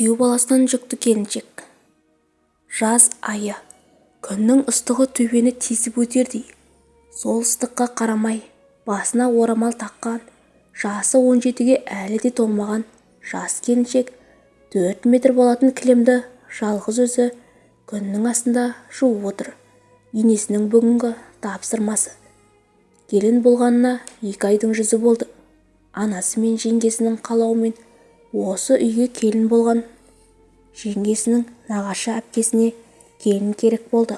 күйеу баласынан жүкті келіншек. Жаз айы. Күннің ыстығы төбені тесіп өтердей. Сол ыстыққа қарамай басына орамал таққан жасы он жетіге әлі де толмаған жас келіншек төрт метр болатын кілемді жалғыз өзі күннің астында жуып отыр. Енесінің бүгінгі тапсырмасы. Келін болғанына екі айдың жүзі болды. Анасы мен жеңгесінің қалауымен осы үйге келін болған жеңгесінің нағашы әпкесіне келін керек болды.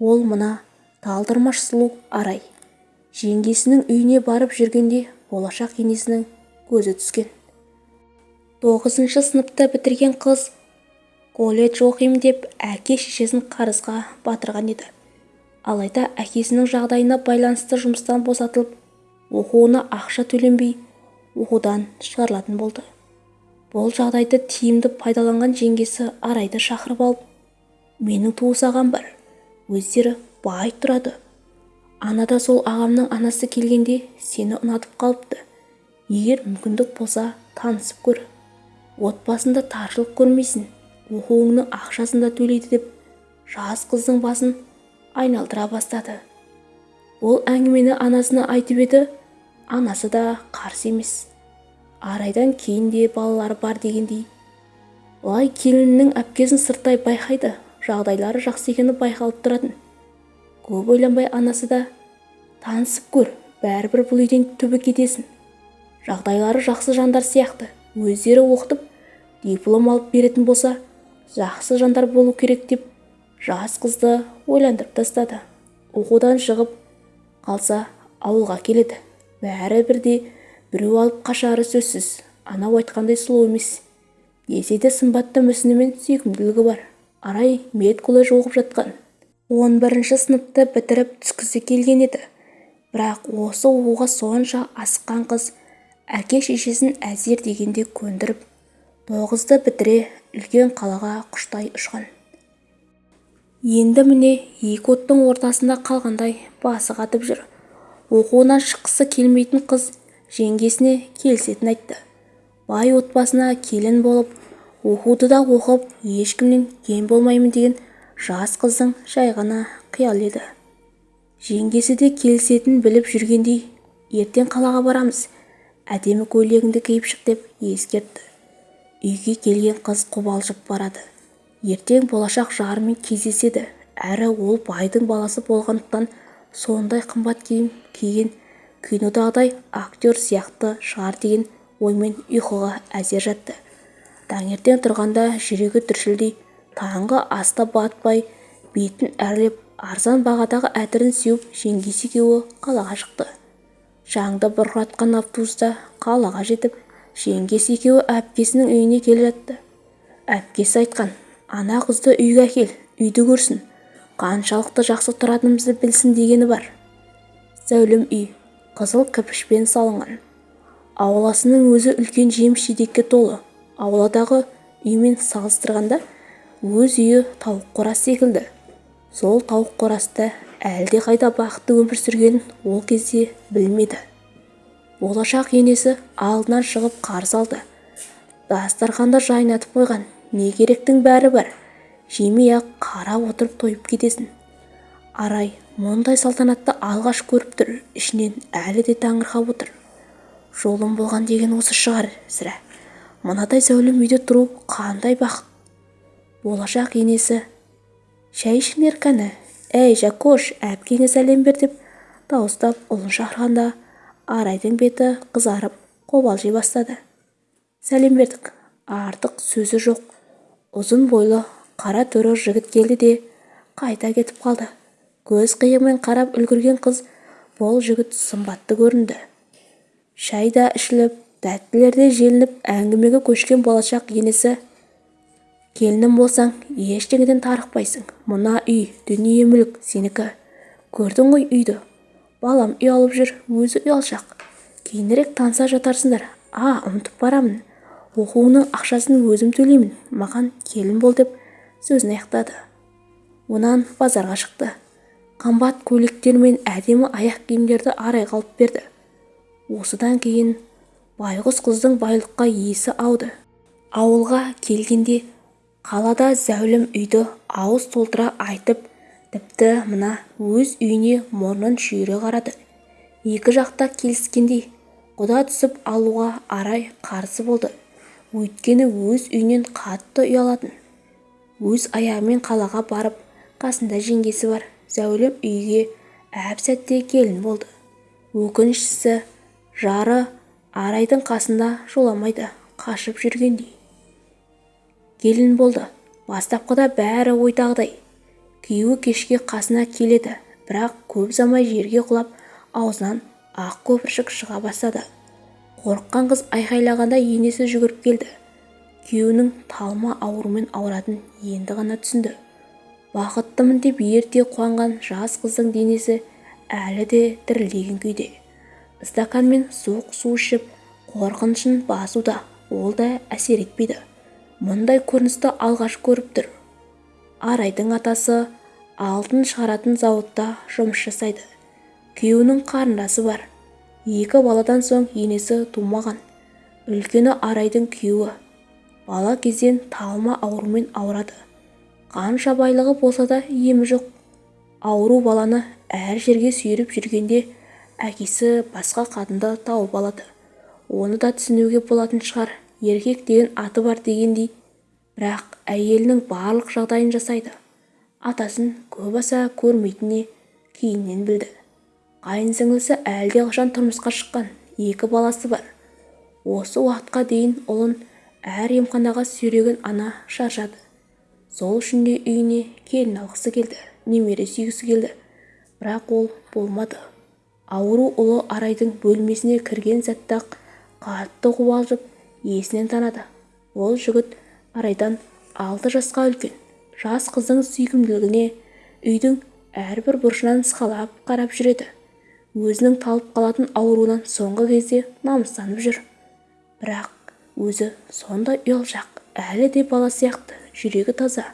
Ол мына талдырмаш сұлу арай. Жеңгесінің үйіне барып жүргенде болашақ енесінің көзі түскен. Тоғызыншы сыныпты бітірген қыз колледж оқимын деп әке-шешесін қарызға батырған еді. Алайда әкесінің жағдайына байланысты жұмыстан босатылып оқуына ақша төленбей оқудан шығарылатын болды. Бұл жағдайды тиімді пайдаланған жеңгесі арайды шақырып алып менің туыс ағам бар өздері бай тұрады. Анада сол ағамның анасы келгенде сені ұнатып қалыпты. Егер мүмкіндік болса танысып көр. Отбасында таршылық көрмейсің оқуыңның ақшасын да төлейді деп жас қыздың басын айналдыра бастады. Ол әңгімені анасына айтып еді анасы да қарсы емес. Арайдан кейін де балалары бар дегендей. Былай келінінің әпкесін сырттай байқайды жағдайлары жақсы екені байқалып тұратын. Көп ойланбай анасы да танысып көр бәрібір бұл үйден түбі кетесің жағдайлары жақсы жандар сияқты өздері оқытып диплом алып беретін болса жақсы жандар болу керек деп жас қызды ойландырып тастады. Оқудан шығып қалса ауылға келеді. Бәрі бірдей біреу алып қашары сөзсіз анау айтқандай сұлу емес. Десе де сымбатты мүсіні мен сүйкімділігі бар. Арай медколледж оқып жатқан. Он бірінші сыныпты бітіріп түскісі келген еді. Бірақ осы оқуға сонша асыққан қыз әке-шешесін әзер дегенде көндіріп тоғызды бітіре үлкен қалаға құштай ұшқан енді міне екі оттың ортасында қалғандай басы қатып жүр. Оқуынан шыққысы келмейтін қыз жеңгесіне келісетінін айтты. Бай отбасына келін болып оқуды да оқып ешкімнен кем болмаймын деген жас қыздың жай ғана еді. Жеңгесі де келісетінін біліп жүргендей ертең қалаға барамыз әдемі көйлегіңді киіп шық деп ескертті. Үйге келген қыз қобалжып барады. Ертең болашақ жарымен кездеседі. Әрі ол байдың баласы болғандықтан сондай қымбат киім киген кинодағыдай актер сияқты шығар деген оймен ұйқыға әзер жатты. Таңертең тұрғанда жүрегі түршілдей таңғы аста батпай бетін әрлеп арзан бағадағы әтірін сеуіп жеңгесі екеуі қалаға шықты. Шаңды бұрқыратқан автобуста қалаға жетіп жеңгесі екеуі әпкесінің үйіне келе жатты. Әпкесі айтқан ана қызды үйге әкел үйді көрсін. Қаншалықты жақсы тұратынымызды білсін дегені бар. Зәулім үй. Қызыл кірпішпен салынған. Ауласының өзі үлкен жеміс-жидекке толы. Ауладағы үймен салыстырғанда өз үйі тауық қорасы секілді. Сол тауық қорасында әлдеқайда бақытты өмір сүргенін ол кезде білмеді. Болашақ енесі алдынан шығып қарсы алды. Дастарханды жайнатып қойған не керектің бәрі бар? Жемей-ақ қарап отырып тойып кетесің арай мұндай салтанатты алғаш көріп тұр. Ішінен әлі де таңырқап отыр. Жолым болған деген осы шығар сірә. Мынадай зәулім үйде тұру қандай бақыт? Болашақ енесі шәй ішіңдер кәні әй жакош әпкеңе сәлем бер деп дауыстап ұлын шақырғанда арайдың беті қызарып қобалжи бастады. Сәлем бердік. Артық сөзі жоқ. Ұзын бойлы қара торы жігіт келді де қайта кетіп қалды. Көз қиығымен қарап үлгірген қыз бұл жігіт сымбатты көрінді. Шай да ішіліп тәттілер де желініп әңгімеге көшкен болашақ енесі келінім болсаң ештеңеден тарықпайсың. Мына үй дүние мүлік сенікі. Көрдің ғой үйді. Балам ұялып жүр өзі ұялшақ кейінірек таныса жатарсыңдар. А ұмытып барамын. Оқуыңның ақшасын өзім төлеймін. Маған келін бол деп сөзін аяқтады. Онан базарға шықты. Қымбат көйлектер мен әдемі аяқ киімдерді арайға алып берді. Осыдан кейін байғұс қыздың байлыққа есі ауды. Ауылға келгенде қалада зәулім үйді ауыз толтыра айтып тіпті мына өз үйіне мұрнын шүйіре қарады. Екі жақта келіскендей құда түсіп алуға арай қарсы болды. Өйткені өз үйінен қатты ұялатын. Өз аяғымен қалаға барып қасында жеңгесі бар. Зәулім үйге әп-сәтте келін болды. Өкініштісі жары арайдың қасында жоламайды қашып жүргендей. Келін болды. Бастапқыда бәрі ойдағыдай. Күйеуі кешке қасына келеді бірақ көп ұзамай жерге құлап аузынан ақ көпіршік шыға бастады. Қорыққан қыз айқайлағанда енесі жүгіріп келді. Күйеуінің талма аурумен ауыратынын енді ғана түсінді. Бақыттымын деп ерте қуанған жас қыздың денесі әлі де дірілдеген күйде. Стаканмен суық су ішіп қорқынышын басуда ол да әсер етпейді. Мұндай көріністі алғаш көріп тұр. Арайдың атасы алтын шығаратын зауытта жұмыс жасайды. Күйеуінің қарындасы бар. Екі баладан соң енесі тумаған. Үлкені арайдың күйеуі. Бала кезден талма аурумен ауырады. Қанша байлығы болса да емі жоқ. Ауру баланы әр жерге сүйреп жүргенде әкесі басқа қатынды тауып алады. Оны да түсінуге болатын шығар. Еркек деген аты бар дегендей. Бірақ әйелінің барлық жағдайын жасайды. Атасын көп аса көрмейтініне кейіннен білді. Қайын сіңлісі әлдеқашан тұрмысқа шыққан екі баласы бар. Осы уақытқа дейін ұлын әр емханаға сүйреген ана шаршады. Сол үшін де үйіне келін алғысы келді немере сүйгісі келді. Бірақ ол болмады. Ауру ұлы арайдың бөлмесіне кірген сәтте-ақ қатты қобалжып есінен танады ол жігіт арайдан алты жасқа үлкен жас қыздың сүйкімділігіне үйдің әрбір бұрышынан сықалап қарап жүреді. Өзінің талып қалатын ауруынан соңғы кезде намыстанып жүр. Бірақ өзі сондай ұялшақ әлі де бала сияқты. Жүрегі таза.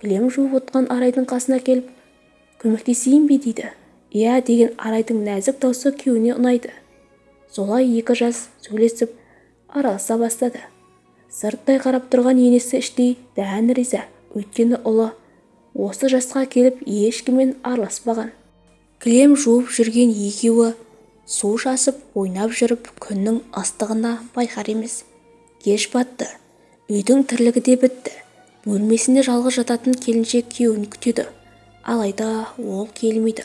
Кілем жуып отқан арайдың қасына келіп көмектесейін бе? дейді. Иә деген арайдың нәзік даусы күйеуіне ұнайды. Солай екі жас сөйлесіп араласа бастады. Сырттай қарап тұрған енесі іштей дән риза. Өйткені ұлы осы жасқа келіп ешкіммен араласпаған. Кілем жуып жүрген екеуі су шасып ойнап жүріп күннің ыстығына байқар емес. Кеш батты. Үйдің тірлігі де бітті. Бөлмесінде жалғыз жататын келіншек күйеуін күтеді. Алайда ол келмейді.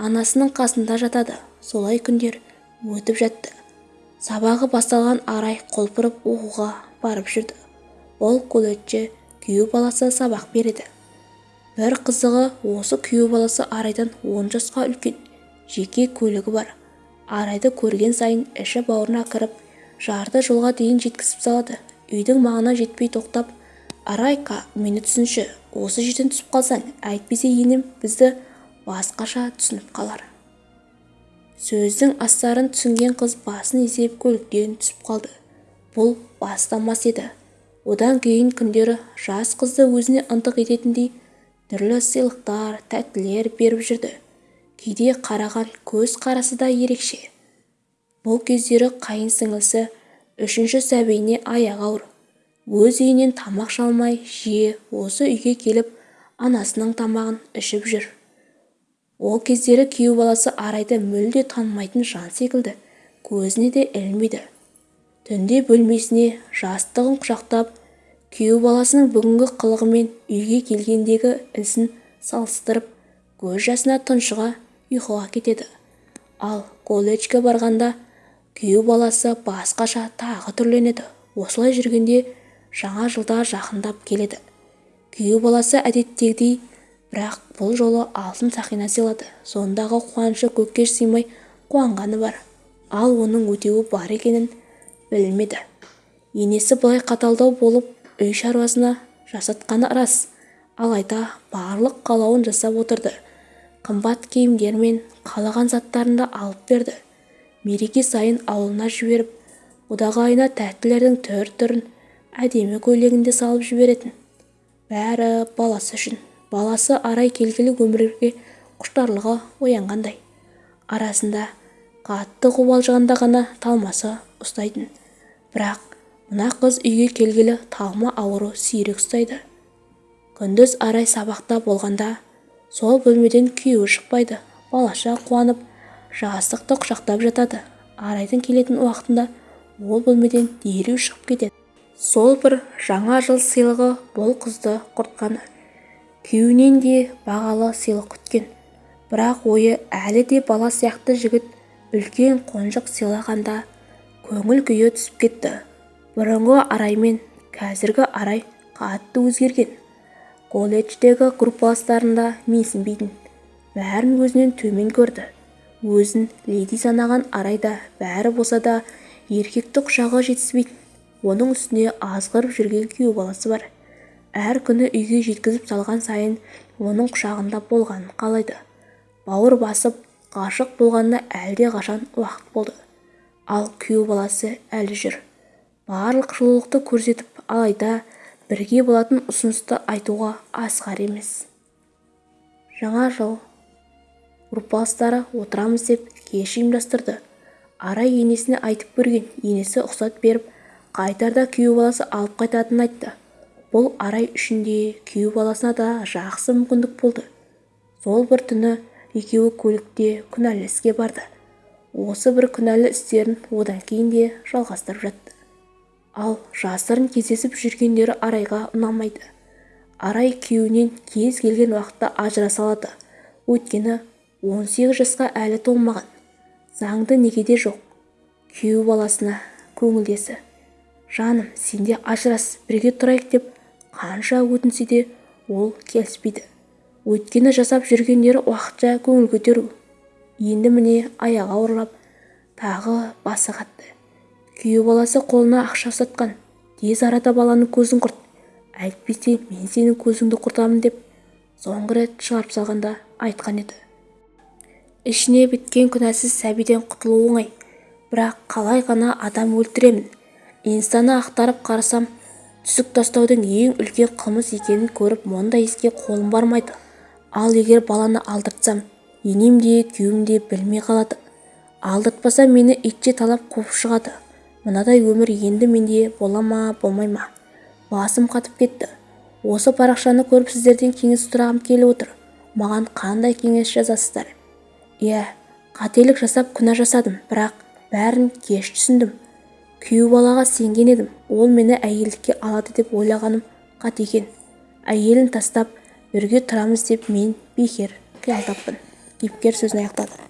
Анасының қасында жатады. Солай күндер өтіп жатты. Сабағы басталған арай құлпырып оқуға барып жүрді. Ол колледжде күйеу баласы сабақ береді. Бір қызығы осы күйеу баласы арайдан он жасқа үлкен жеке көлігі бар. Арайды көрген сайын іші бауырына кіріп жарты жолға дейін жеткізіп салады. Үйдің маңына жетпей тоқтап арайка мені түсінші осы жерден түсіп қалсаң әйтпесе енем бізді басқаша түсініп қалар. Сөздің астарын түсінген қыз басын изеп көліктен түсіп қалды. Бұл бастамас еді. Одан кейін күндері жас қызды өзіне ынтық ететіндей түрлі сыйлықтар тәттілер беріп жүрді. Кейде қараған көз қарасы да ерекше. Бұл кездері қайын сіңлісі үшінші сәбиіне аяғы ауыр. Өз үйінен тамақ шалмай жиі осы үйге келіп анасының тамағын ішіп жүр. Ол кездері күйеу баласы арайды мүлде танымайтын жан секілді көзіне де ілмейді. Түнде бөлмесіне жастығын құшақтап күйеу баласының бүгінгі қылығы мен үйге келгендегі ісін салыстырып көз жасына тұншыға ұйқыға кетеді. Ал колледжге барғанда күйеу баласы басқаша тағы түрленеді. Осылай жүргенде жаңа жылда жақындап келеді. Күйеу баласы әдеттегідей бірақ бұл жолы алтын сақина сыйлады. Сондағы қуанышы көкке сыймай қуанғаны бар. Ал оның өтеуі бар екенін білмеді. Енесі былай қаталдау болып үй шаруасына жасатқаны рас. Алайда барлық қалауын жасап отырды. Қымбат киімдер мен қалаған заттарын да алып берді. Мереке сайын ауылына жіберіп одағайына тәттілердің түр-түрін әдемі көйлегінде салып жіберетін. Бәрі баласы үшін. Баласы арай келгелі өмірге құштарлығы оянғандай. Арасында қатты қобалжығанда ғана талмасы ұстайтын. Бірақ мына қыз үйге келгелі талма ауру сирек ұстайды. Күндіз арай сабақта болғанда сол бөлмеден күйеуі шықпайды. Балаша қуанып жастықты құшақтап жатады. Арайдың келетін уақытында ол бөлмеден дереу шығып кетеді. Сол бір жаңа жыл сыйлығы бұл қызды құртқаны күйеуінен де бағалы сыйлық күткен. Бірақ ойы әлі де бала сияқты жігіт үлкен қонжық сыйлағанда көңіл күйі түсіп кетті. Бұрынғы арай мен қазіргі арай қатты өзгерген. Колледждегі группаластарында менсінбейтін бәрін өзінен төмен көрді. Өзін леди санаған арайда бәрі болса да еркекті құшағы жетіспейтін. Оның үстіне азғырып жүрген күйеу баласы бар. Әр күні үйге жеткізіп салған сайын оның құшағында болғанын қалайды. Бауыр басып ғашық болғанына әлде қашан уақыт болды. Ал күйеу баласы әлі жүр. Барлық жылулықты көрсетіп алайда бірге болатын ұсынысты айтуға асқар емес. Жаңа жыл. Группаластары отырамыз деп кеш ұйымдастырды. Арай енесіне айтып көрген енесі ұқсат беріп қайтарда күйеу баласы алып қайтатынын айтты. Бұл арай үшін де күйеу баласына да жақсы мүмкіндік болды. Сол бір түні екеуі көлікте күнәлі іске барды. Осы бір күнәлі істерін одан кейін де жалғастырып жатты. Ал жасырын кездесіп жүргендері арайға ұнамайды. Арай күйеуінен кез келген уақытта ажыраса алады өйткені он сегіз жасқа әлі толмаған. Заңды некеде жоқ. Күйеу баласына көңілдесі. Жаным сенде ажырас бірге тұрайық деп қанша өтінсе де ол келіспейді. Өйткені жасап жүргендері уақытша көңіл көтеру. Енді міне аяғы ауырлап тағы басы қатты. Күйеу баласы қолына ақша ұстатқан. Тез арада баланың көзін құрт. Әйтпесе мен сенің көзіңді құртамын деп соңғы рет шығарып салғанда айтқан еді. Ішіне біткен күнәсіз сәбиден құтылу оңай бірақ қалай ғана адам өлтіремін. Инстаны ақтарып қарасам түсік тастаудың ең үлкен қылмыс екенін көріп мұндай іске қолым бармайды. Ал егер баланы алдыртсам енем де күйеуім де білмей қалады. Алдыртпасам мені итше талап қуып шығады. Мынадай өмір енді менде бола ма болмай ма? Басым қатып кетті. Осы парақшаны көріп сіздерден кеңес сұрағым келіп отыр. Маған қандай кеңес жазасыздар? Иә қателік жасап күнә жасадым бірақ бәрін кеш түсіндім. Күйеу балаға сенген едім ол мені әйелдікке алады деп ойлағаным қате екен. Әйелін тастап бірге тұрамыз деп мен бекер қиялдаппын кейіпкер сөзін аяқтады.